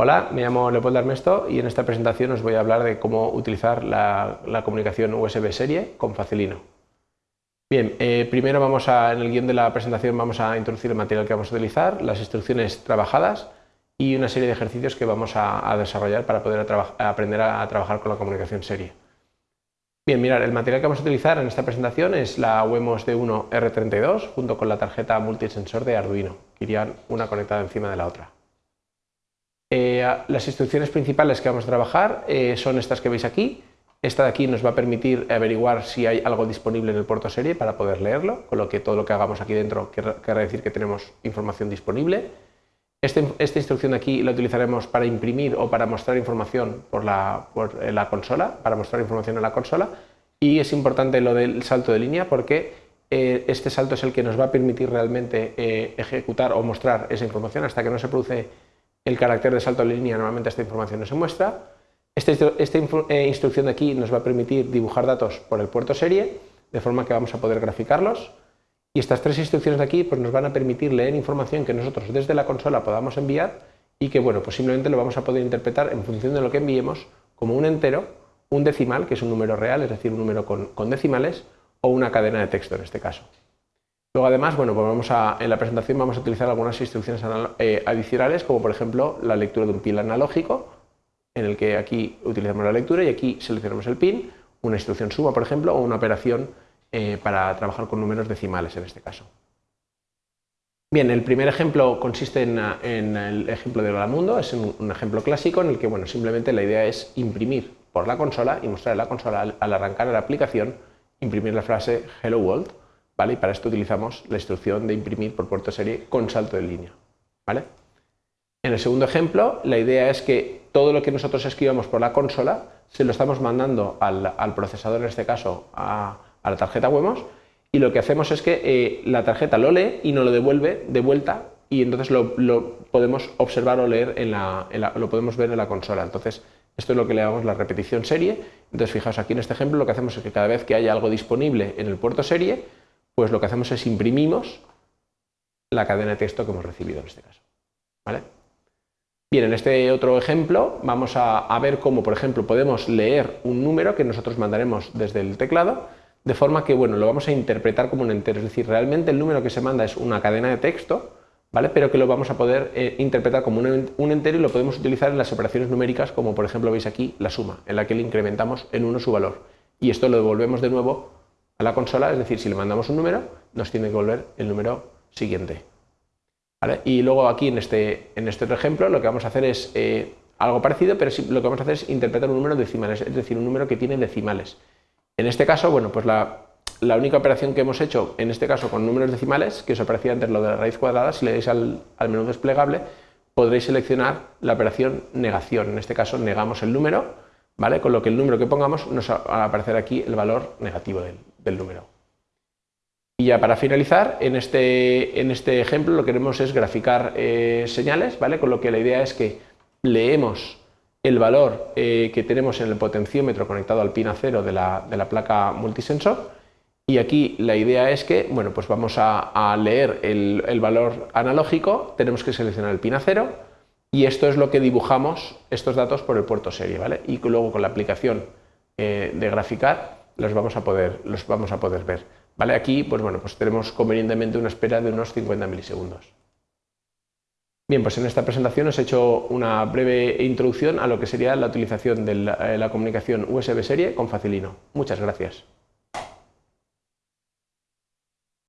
Hola, me llamo Leopoldo Armesto y en esta presentación os voy a hablar de cómo utilizar la, comunicación USB serie con Facilino. Bien, eh, primero vamos a, en el guion de la presentación vamos a introducir el material que vamos a utilizar, las instrucciones trabajadas y una serie de ejercicios que vamos a, desarrollar para poder aprender a, trabajar con la comunicación serie. Bien, mirad, el material que vamos a utilizar en esta presentación es la Wemos D1 R32 junto con la tarjeta multisensor de Arduino, que irían una conectada encima de la otra. Eh, las instrucciones principales que vamos a trabajar eh, son estas que veis aquí. Esta de aquí nos va a permitir averiguar si hay algo disponible en el puerto serie para poder leerlo, con lo que todo lo que hagamos aquí dentro querrá decir que tenemos información disponible. Este, esta instrucción de aquí la utilizaremos para imprimir o para mostrar información por la, consola, para mostrar información en la consola. Y es importante lo del salto de línea porque eh, este salto es el que nos va a permitir realmente ejecutar o mostrar esa información hasta que no se produce el carácter de salto de línea, normalmente esta información no se muestra. Esta, eh, instrucción de aquí nos va a permitir dibujar datos por el puerto serie, de forma que vamos a poder graficarlos. Y estas tres instrucciones de aquí pues, nos van a permitir leer información que nosotros desde la consola podamos enviar y que bueno, posiblemente lo vamos a poder interpretar en función de lo que enviemos como un entero, un decimal, que es un número real, es decir, un número con decimales, o una cadena de texto en este caso. Luego además, bueno, pues vamos a, en la presentación vamos a utilizar algunas instrucciones eh, adicionales, como por ejemplo la lectura de un pin analógico, en el que aquí utilizamos la lectura y aquí seleccionamos el pin, una instrucción suma, por ejemplo, o una operación eh, para trabajar con números decimales en este caso. Bien, el primer ejemplo consiste en, el ejemplo de Mundo, es un, ejemplo clásico en el que bueno, simplemente la idea es imprimir por la consola y mostrar en la consola al, al arrancar la aplicación, imprimir la frase Hello World, y para esto utilizamos la instrucción de imprimir por puerto serie con salto de línea. ¿vale? En el segundo ejemplo, la idea es que todo lo que nosotros escribamos por la consola se lo estamos mandando al, procesador, en este caso a, la tarjeta Wemos, y lo que hacemos es que eh, la tarjeta lo lee y nos lo devuelve de vuelta y entonces lo, podemos observar o leer, en la, lo podemos ver en la consola. Entonces, esto es lo que le damos la repetición serie. Entonces, fijaos aquí en este ejemplo, lo que hacemos es que cada vez que haya algo disponible en el puerto serie, pues lo que hacemos es imprimimos la cadena de texto que hemos recibido en este caso. ¿vale? Bien, en este otro ejemplo vamos a, ver cómo, por ejemplo, podemos leer un número que nosotros mandaremos desde el teclado, de forma que bueno, lo vamos a interpretar como un entero, es decir, realmente el número que se manda es una cadena de texto, ¿vale? pero que lo vamos a poder eh, interpretar como un, un, entero y lo podemos utilizar en las operaciones numéricas, como por ejemplo veis aquí la suma, en la que le incrementamos en uno su valor. Y esto lo devolvemos de nuevo a la consola, es decir, si le mandamos un número, nos tiene que volver el número siguiente. Y luego aquí en este, en este otro ejemplo lo que vamos a hacer es eh, algo parecido, pero lo que vamos a hacer es interpretar un número decimales, es decir, un número que tiene decimales. En este caso, bueno, pues la, única operación que hemos hecho, en este caso con números decimales, que os aparecía antes lo de la raíz cuadrada, si le dais al, al menú desplegable, podréis seleccionar la operación negación. En este caso negamos el número, ¿vale? Con lo que el número que pongamos nos va a aparecer aquí el valor negativo del, número. Y ya para finalizar, en este, en este ejemplo lo que queremos es graficar eh, señales, ¿vale? con lo que la idea es que leemos el valor eh, que tenemos en el potenciómetro conectado al pin A0 de la, de la, placa multisensor y aquí la idea es que bueno, pues vamos a, leer el, el, valor analógico, tenemos que seleccionar el pin A0 y esto es lo que dibujamos estos datos por el puerto serie ¿vale? y luego con la aplicación eh, de graficar los vamos a poder, los vamos a poder ver. ¿Vale? Aquí pues bueno, pues tenemos convenientemente una espera de unos 50 milisegundos. Bien, pues en esta presentación os he hecho una breve introducción a lo que sería la utilización de la, eh, la comunicación USB serie con Facilino. Muchas gracias.